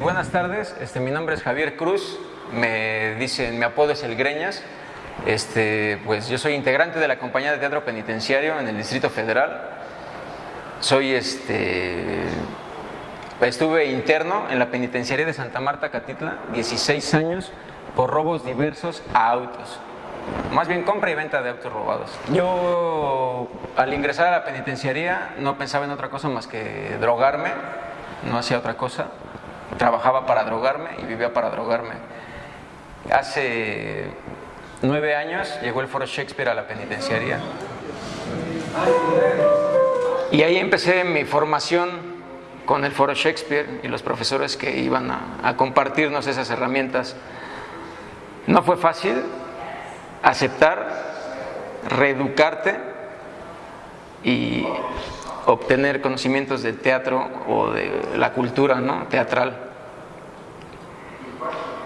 Buenas tardes, este, mi nombre es Javier Cruz, me dicen, mi apodo es El Greñas. Este, pues yo soy integrante de la compañía de teatro penitenciario en el Distrito Federal. Soy este, estuve interno en la penitenciaría de Santa Marta Catitla 16 años por robos diversos a autos. Más bien compra y venta de autos robados. Yo al ingresar a la penitenciaría no pensaba en otra cosa más que drogarme, no hacía otra cosa. Trabajaba para drogarme y vivía para drogarme. Hace nueve años llegó el Foro Shakespeare a la penitenciaría. Y ahí empecé mi formación con el Foro Shakespeare y los profesores que iban a, a compartirnos esas herramientas. No fue fácil, aceptar, reeducarte y obtener conocimientos del teatro o de la cultura ¿no? teatral.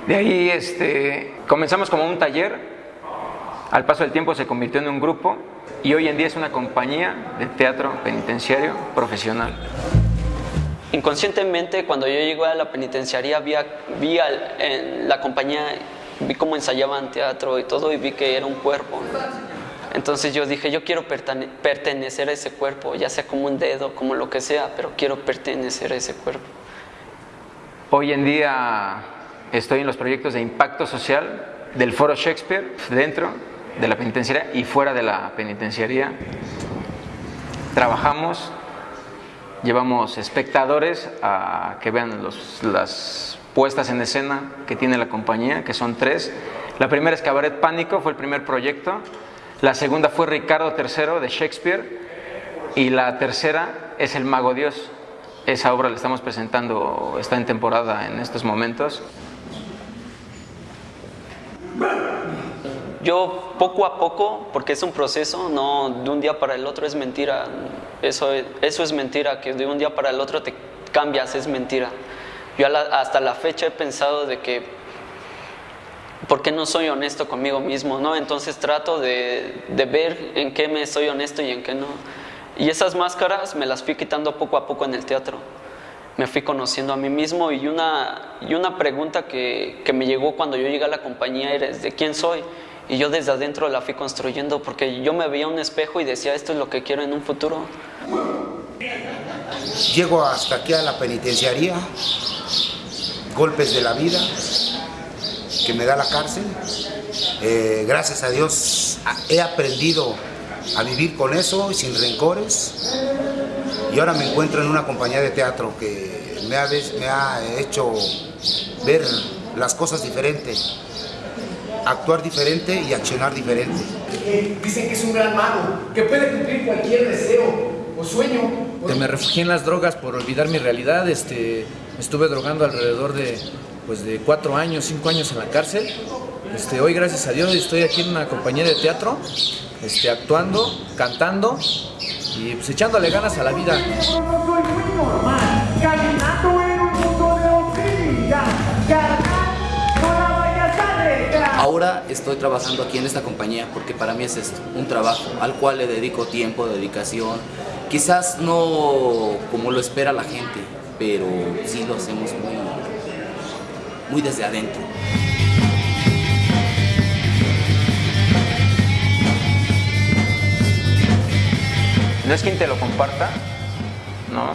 De ahí este, comenzamos como un taller, al paso del tiempo se convirtió en un grupo y hoy en día es una compañía de teatro penitenciario profesional. Inconscientemente, cuando yo llegué a la penitenciaría, vi, vi en la compañía vi cómo ensayaban teatro y todo y vi que era un cuerpo. Entonces yo dije, yo quiero pertenecer a ese cuerpo, ya sea como un dedo, como lo que sea, pero quiero pertenecer a ese cuerpo. Hoy en día estoy en los proyectos de impacto social del Foro Shakespeare, dentro de la penitenciaria y fuera de la penitenciaría. Trabajamos, llevamos espectadores a que vean los, las puestas en escena que tiene la compañía, que son tres. La primera es Cabaret Pánico, fue el primer proyecto. La segunda fue Ricardo III de Shakespeare. Y la tercera es El Mago Dios. Esa obra la estamos presentando, está en temporada en estos momentos. Yo poco a poco, porque es un proceso, no de un día para el otro es mentira. Eso, eso es mentira, que de un día para el otro te cambias, es mentira. Yo hasta la fecha he pensado de que, ¿por qué no soy honesto conmigo mismo? ¿no? Entonces trato de, de ver en qué me soy honesto y en qué no. Y esas máscaras me las fui quitando poco a poco en el teatro. Me fui conociendo a mí mismo y una, y una pregunta que, que me llegó cuando yo llegué a la compañía era ¿de quién soy? Y yo desde adentro la fui construyendo porque yo me veía un espejo y decía, esto es lo que quiero en un futuro. Llego hasta aquí a la penitenciaría, golpes de la vida que me da la cárcel. Eh, gracias a Dios he aprendido a vivir con eso y sin rencores. Y ahora me encuentro en una compañía de teatro que me ha, me ha hecho ver las cosas diferentes, actuar diferente y accionar diferente. Dicen que es un gran mago, que puede cumplir cualquier deseo o sueño. Me refugié en las drogas por olvidar mi realidad. Este, estuve drogando alrededor de, pues, de cuatro años, cinco años en la cárcel. Este, hoy, gracias a Dios, estoy aquí en una compañía de teatro, este, actuando, cantando y pues, echándole ganas a la vida. Ahora estoy trabajando aquí en esta compañía porque para mí es esto, un trabajo al cual le dedico tiempo, dedicación. Quizás no como lo espera la gente, pero sí lo hacemos muy, muy desde adentro. No es quien te lo comparta, no.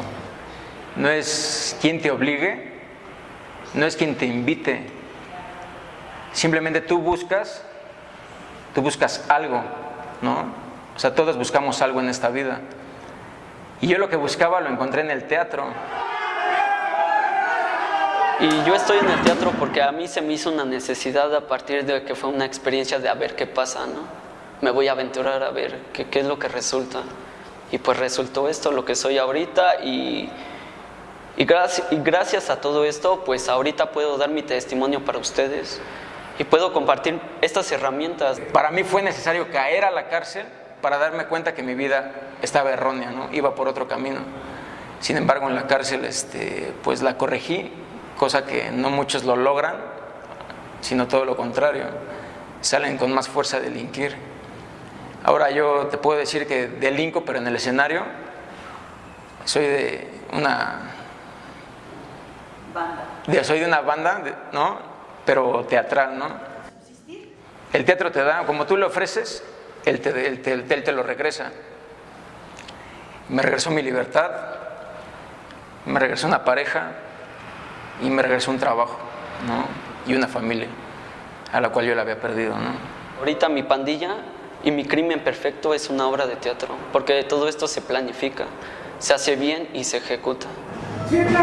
No es quien te obligue, no es quien te invite. Simplemente tú buscas, tú buscas algo, ¿no? O sea, todos buscamos algo en esta vida. Y yo lo que buscaba lo encontré en el teatro. Y yo estoy en el teatro porque a mí se me hizo una necesidad a partir de que fue una experiencia de a ver qué pasa, ¿no? Me voy a aventurar a ver qué, qué es lo que resulta. Y pues resultó esto, lo que soy ahorita y, y, gracias, y gracias a todo esto, pues ahorita puedo dar mi testimonio para ustedes y puedo compartir estas herramientas. Para mí fue necesario caer a la cárcel para darme cuenta que mi vida estaba errónea, ¿no? iba por otro camino. Sin embargo, en la cárcel este, pues la corregí, cosa que no muchos lo logran, sino todo lo contrario, salen con más fuerza a delinquir. Ahora yo te puedo decir que delinco, pero en el escenario soy de una de- soy de una banda, ¿no? Pero teatral, ¿no? El teatro te da, como tú le ofreces, él te, él te- él te lo regresa. Me regresó mi libertad, me regresó una pareja y me regresó un trabajo, ¿no? Y una familia a la cual yo la había perdido, ¿no? Ahorita mi pandilla y mi crimen perfecto es una obra de teatro, porque todo esto se planifica, se hace bien y se ejecuta. Siempre